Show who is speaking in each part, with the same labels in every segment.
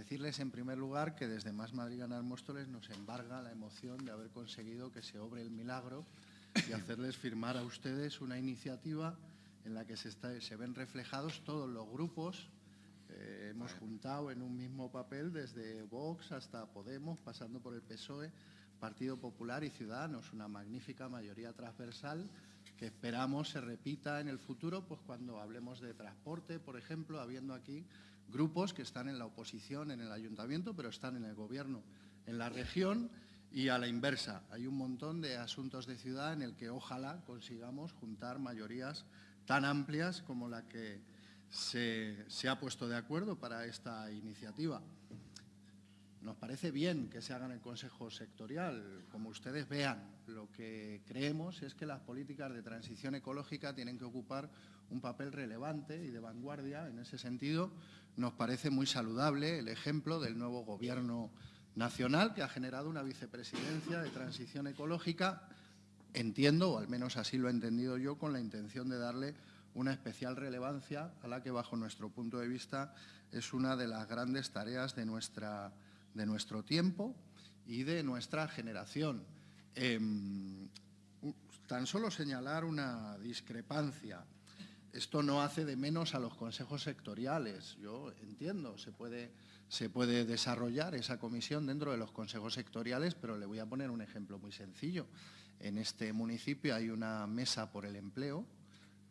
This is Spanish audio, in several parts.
Speaker 1: Decirles en primer lugar que desde Más Madrid Ganar Móstoles nos embarga la emoción de haber conseguido que se obre el milagro y hacerles firmar a ustedes una iniciativa en la que se, se ven reflejados todos los grupos. Eh, hemos juntado en un mismo papel desde Vox hasta Podemos, pasando por el PSOE, Partido Popular y Ciudadanos, una magnífica mayoría transversal que esperamos se repita en el futuro, pues cuando hablemos de transporte, por ejemplo, habiendo aquí grupos que están en la oposición en el ayuntamiento, pero están en el gobierno en la región y a la inversa. Hay un montón de asuntos de ciudad en el que ojalá consigamos juntar mayorías tan amplias como la que se, se ha puesto de acuerdo para esta iniciativa. Parece bien que se haga en el Consejo Sectorial. Como ustedes vean, lo que creemos es que las políticas de transición ecológica tienen que ocupar un papel relevante y de vanguardia. En ese sentido, nos parece muy saludable el ejemplo del nuevo Gobierno nacional que ha generado una vicepresidencia de transición ecológica, entiendo, o al menos así lo he entendido yo, con la intención de darle una especial relevancia a la que, bajo nuestro punto de vista, es una de las grandes tareas de nuestra de nuestro tiempo y de nuestra generación. Em, tan solo señalar una discrepancia. Esto no hace de menos a los consejos sectoriales. Yo entiendo, se puede, se puede desarrollar esa comisión dentro de los consejos sectoriales, pero le voy a poner un ejemplo muy sencillo. En este municipio hay una mesa por el empleo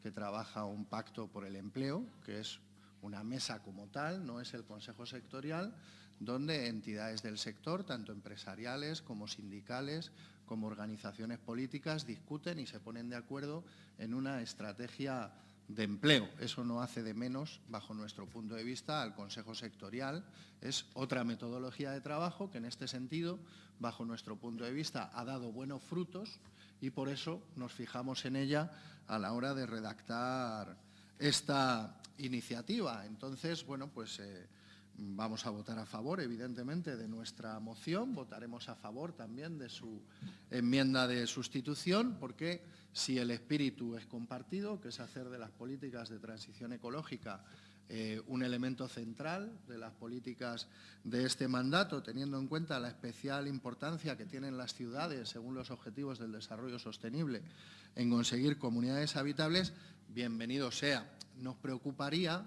Speaker 1: que trabaja un pacto por el empleo, que es una mesa como tal, no es el consejo sectorial, donde entidades del sector, tanto empresariales como sindicales, como organizaciones políticas, discuten y se ponen de acuerdo en una estrategia de empleo. Eso no hace de menos, bajo nuestro punto de vista, al Consejo Sectorial. Es otra metodología de trabajo que, en este sentido, bajo nuestro punto de vista, ha dado buenos frutos y por eso nos fijamos en ella a la hora de redactar esta iniciativa. Entonces, bueno, pues... Eh, Vamos a votar a favor, evidentemente, de nuestra moción, votaremos a favor también de su enmienda de sustitución, porque si el espíritu es compartido, que es hacer de las políticas de transición ecológica eh, un elemento central de las políticas de este mandato, teniendo en cuenta la especial importancia que tienen las ciudades, según los objetivos del desarrollo sostenible, en conseguir comunidades habitables, bienvenido sea. Nos preocuparía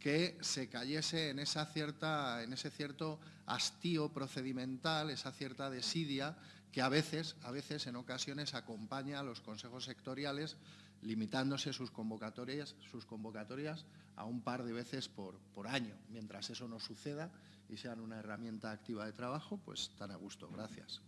Speaker 1: que se cayese en, esa cierta, en ese cierto hastío procedimental, esa cierta desidia que a veces, a veces, en ocasiones, acompaña a los consejos sectoriales limitándose sus convocatorias, sus convocatorias a un par de veces por, por año. Mientras eso no suceda y sean una herramienta activa de trabajo, pues tan a gusto. Gracias.